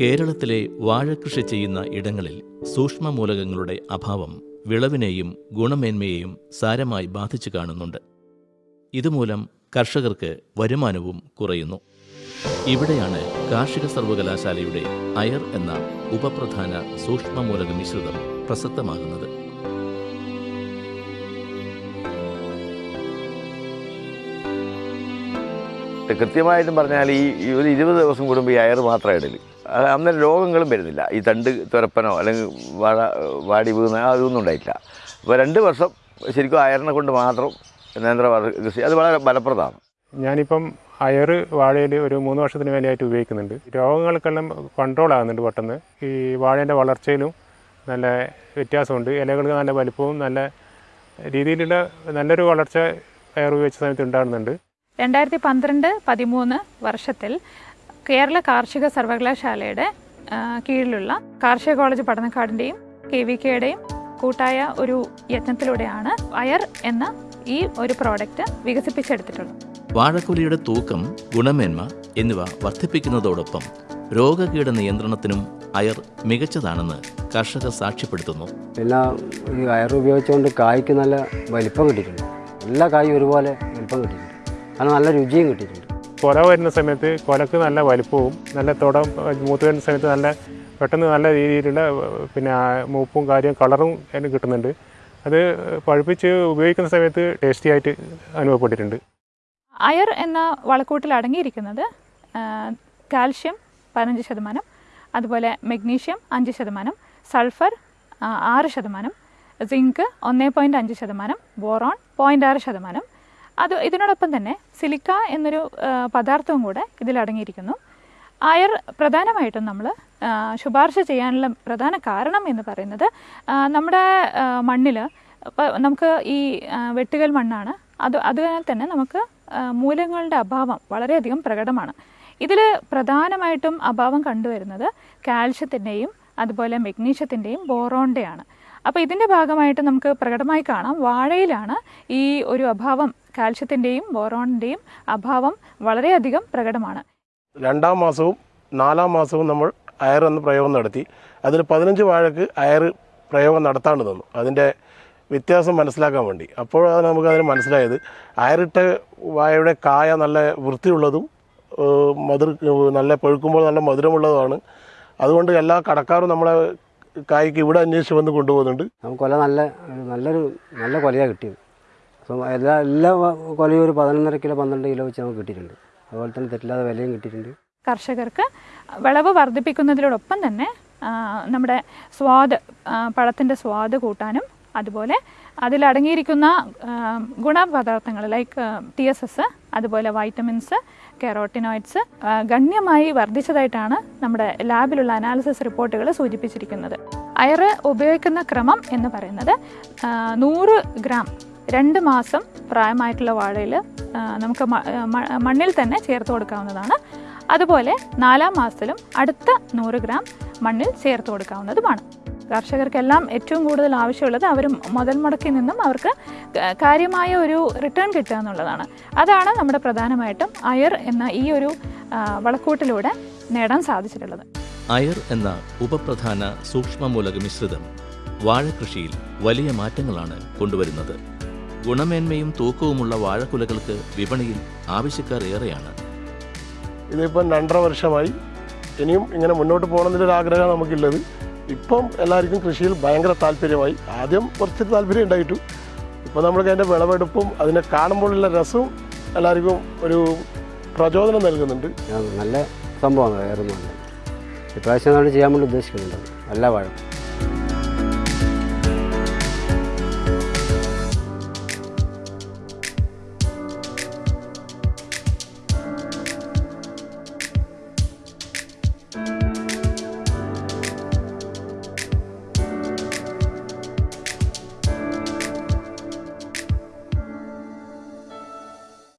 കേരളത്തിലെ വാഴകൃഷി ചെയ്യുന്ന ഇടങ്ങളിൽ സൂക്ഷ്മമൂലകങ്ങളുടെ അഭാവം വിളവിനെയും ഗുണമേന്മയെയും സാരമായി ബാധിച്ചു കാണുന്നുണ്ട്. ഇതുമൂലം കർഷകർക്ക് വരുമാനവും കുറയുന്നു. ഇവിടെയാണ് കാർഷിക സർവകലാശാലയുടെ അയർ എന്ന ഉപപ്രധാന സൂക്ഷ്മമൂലക മിശ്രിതം പ്രസക്തമാകുന്നത്. കൃത്യമായിട്ടും പറഞ്ഞാൽ ഈ ഒരു ഇരുപത് ദിവസം കൂടുമ്പോൾ ഈ അയർ മാത്രം അത് അന്നേരം രോഗങ്ങളും വരുന്നില്ല. ഈ തണ്ട് തുരപ്പനോ അല്ലെങ്കിൽ വാഴ വാടി വീണ അതൊന്നും ഉണ്ടായിട്ടില്ല. അപ്പോൾ രണ്ട് വർഷം ശരിക്കും അയറിനെ കൊണ്ട് മാത്രം നേന്ത്ര കൃഷി അത് വളരെ ഫലപ്രദമാണ്. ഞാനിപ്പം അയർ വാഴയിൽ ഒരു മൂന്ന് വർഷത്തിന് മേലെയായിട്ട് ഉപയോഗിക്കുന്നുണ്ട്. രോഗങ്ങൾക്കെല്ലാം കൺട്രോൾ ആകുന്നുണ്ട് പെട്ടെന്ന്. ഈ വാഴേന്റെ വളർച്ചയിലും നല്ല വ്യത്യാസമുണ്ട്. ഇലകൾക്ക് നല്ല വലിപ്പവും നല്ല രീതിയിലുള്ള നല്ലൊരു വളർച്ച അയർ ഉപയോഗിച്ച സമയത്ത് ഉണ്ടാകുന്നുണ്ട്. രണ്ടായിരത്തി പന്ത്രണ്ട് പതിമൂന്ന് വർഷത്തിൽ കേരള കാർഷിക സർവകലാശാലയുടെ കീഴിലുള്ള കാർഷിക കോളേജ് പഠനക്കാടിന്റെയും കെ വി കെയുടെയും കൂട്ടായ ഒരു യത്നത്തിലൂടെയാണ് അയർ എന്ന ഈ ഒരു പ്രോഡക്റ്റ് വികസിപ്പിച്ചെടുത്തിട്ടുള്ളത്. വാഴക്കുലയുടെ തൂക്കം ഗുണമേന്മ എന്നിവ വർദ്ധിപ്പിക്കുന്നതോടൊപ്പം രോഗകീട നിയന്ത്രണത്തിനും അയർ മികച്ചതാണെന്ന് കർഷകർ സാക്ഷ്യപ്പെടുത്തുന്നു. പിന്നെ ഈ അയർ ഉപയോഗിച്ചുകൊണ്ട് കായ്ക്ക് നല്ല വലിപ്പം കിട്ടിയിട്ടുണ്ട്. എല്ലാ കായും ഒരുപോലെ വലിപ്പം കിട്ടിയിട്ടുണ്ട്. അത് നല്ല രുചിയും കിട്ടിയിട്ടുണ്ട്. കൊല വരുന്ന സമയത്ത് കൊലക്ക് നല്ല വലിപ്പവും നല്ല തുടം മൂത്ത് വരുന്ന സമയത്ത് നല്ല പെട്ടെന്ന് നല്ല രീതിയിലുള്ള പിന്നെ മൂപ്പും കാര്യവും കളറും അതിന് കിട്ടുന്നുണ്ട്. അത് പഴുപ്പിച്ച് ഉപയോഗിക്കുന്ന സമയത്ത് ടേസ്റ്റി ആയിട്ട് അനുഭവപ്പെട്ടിട്ടുണ്ട്. അയർ എന്ന വളക്കൂട്ടിൽ അടങ്ങിയിരിക്കുന്നത് കാൽഷ്യം പതിനഞ്ച് ശതമാനം അതുപോലെ മെഗ്നീഷ്യം അഞ്ച് ശതമാനം സൾഫർ ആറ് ശതമാനം സിങ്ക് ഒന്ന് പോയിന്റ് അഞ്ച് ശതമാനം ബോറോൺ പോയിന്റ് ആറ് ശതമാനം അത് ഇതിനോടൊപ്പം തന്നെ സിലിക്ക എന്നൊരു പദാർത്ഥവും കൂടെ ഇതിലടങ്ങിയിരിക്കുന്നു. അയർ പ്രധാനമായിട്ടും നമ്മൾ ശുപാർശ ചെയ്യാനുള്ള പ്രധാന കാരണം എന്ന് പറയുന്നത് നമ്മുടെ മണ്ണിൽ നമുക്ക് ഈ വെട്ടുകൽ മണ്ണാണ്. അത് അതിനാൽ തന്നെ നമുക്ക് മൂലങ്ങളുടെ അഭാവം വളരെയധികം പ്രകടമാണ്. ഇതിൽ പ്രധാനമായിട്ടും അഭാവം കണ്ടുവരുന്നത് കാൽഷ്യത്തിന്റെയും അതുപോലെ മെഗ്നീഷ്യത്തിന്റെയും ബോറോണിന്റെയാണ് അപ്പോൾ ഇതിന്റെ ഭാഗമായിട്ട് നമുക്ക് പ്രകടമായി കാണാം വാഴയിലാണ് ഈ ഒരു അഭാവം കാൽഷ്യത്തിന്റെയും ബോറോണിന്റെയും അഭാവം വളരെയധികം പ്രകടമാണ്. രണ്ടാം മാസവും നാലാം മാസവും നമ്മൾ അയർ എന്ന പ്രയോഗം നടത്തി. അതിൽ പതിനഞ്ച് വാഴക്ക് അയർ പ്രയോഗം നടത്താണ്ട് തന്നു അതിന്റെ വ്യത്യാസം മനസ്സിലാക്കാൻ വേണ്ടി. അപ്പോഴാണ് നമുക്ക് അതിന് മനസ്സിലായത് അയറിട്ട വാഴയുടെ കായ നല്ല വൃത്തിയുള്ളതും മധുര നല്ല പഴുക്കുമ്പോൾ നല്ല മധുരമുള്ളതുമാണ്. അതുകൊണ്ട് എല്ലാ കടക്കാരും നമ്മളെ കായ്ക്ക് ഇവിടെ അന്വേഷിച്ച് വന്ന് കൊണ്ടുപോകുന്നുണ്ട്. നമുക്ക് കൊല നല്ല നല്ലൊരു നല്ല കൊലയാണ് കിട്ടിയത്. അപ്പം എല്ലാ എല്ലാ കൊലയും ഒരു പതിനൊന്നര കിലോ പന്ത്രണ്ട് കിലോ വെച്ച് നമുക്ക് കിട്ടിയിട്ടുണ്ട്. അതുപോലെ തന്നെ തെറ്റില്ലാതെ വിലയും കിട്ടിയിട്ടുണ്ട്. കർഷകർക്ക് വിളവ് വർദ്ധിപ്പിക്കുന്നതിനോടൊപ്പം തന്നെ നമ്മുടെ സ്വാദ് പഴത്തിന്റെ സ്വാദ് കൂട്ടാനും അതുപോലെ അതിലടങ്ങിയിരിക്കുന്ന ഗുണപദാർത്ഥങ്ങൾ ലൈക്ക് ടി എസ് എസ് അതുപോലെ വൈറ്റമിൻസ് കെറോട്ടിനോയിഡ്സ് ഗണ്യമായി വർദ്ധിച്ചതായിട്ടാണ് നമ്മുടെ ലാബിലുള്ള അനാലിസിസ് റിപ്പോർട്ടുകൾ സൂചിപ്പിച്ചിരിക്കുന്നത്. അയർ ഉപയോഗിക്കുന്ന ക്രമം എന്ന് പറയുന്നത് നൂറ് ഗ്രാം രണ്ട് മാസം പ്രായമായിട്ടുള്ള വാഴയിൽ നമുക്ക് മണ്ണിൽ തന്നെ ചേർത്ത് കൊടുക്കാവുന്നതാണ്. അതുപോലെ നാലാം മാസത്തിലും അടുത്ത നൂറ് ഗ്രാം മണ്ണിൽ ചേർത്ത് കൊടുക്കാവുന്നതുമാണ്. കർഷകർക്കെല്ലാം ഏറ്റവും കൂടുതൽ ആവശ്യമുള്ളത് അവർ മുതൽ മുടക്കിൽ നിന്നും അവർക്ക് കാര്യമായ ഒരു റിട്ടേൺ കിട്ടുക എന്നുള്ളതാണ്. അതാണ് നമ്മുടെ പ്രധാനമായിട്ടും അയർ എന്ന ഈ ഒരു വളക്കൂട്ടിലൂടെ നേടാൻ സാധിച്ചിട്ടുള്ളത്. അയർ എന്ന ഉപപ്രധാന സൂക്ഷ്മമൂലക മിശ്രിതം വാഴകൃഷിയിൽ വലിയ മാറ്റങ്ങളാണ് കൊണ്ടുവരുന്നത്. ഗുണമേന്മയും തൂക്കവുമുള്ള വാഴക്കുലകൾക്ക് വിപണിയിൽ ആവശ്യക്കാർ ഏറെയാണ്. ഇതിപ്പം രണ്ടര വർഷമായി ഇനിയും ഇങ്ങനെ മുന്നോട്ട് പോകണമെന്നൊരു ആഗ്രഹം നമുക്കുള്ളത് ഇപ്പം എല്ലാവർക്കും കൃഷിയിൽ ഭയങ്കര താല്പര്യമായി. ആദ്യം കുറച്ച് താല്പര്യം ഉണ്ടായിട്ടു. ഇപ്പോൾ നമ്മൾക്ക് അതിന്റെ വിളവെടുപ്പും അതിനെ കാണുമ്പോഴുള്ള രസവും എല്ലാവർക്കും ഒരു പ്രചോദനം നൽകുന്നുണ്ട്. നല്ല സംഭവമാണ് വേറെ ഇപ്രാവശ്യം നമ്മൾ ചെയ്യാൻ വേണ്ടി ഉദ്ദേശിക്കുന്നുണ്ട്. നല്ല വാഴ.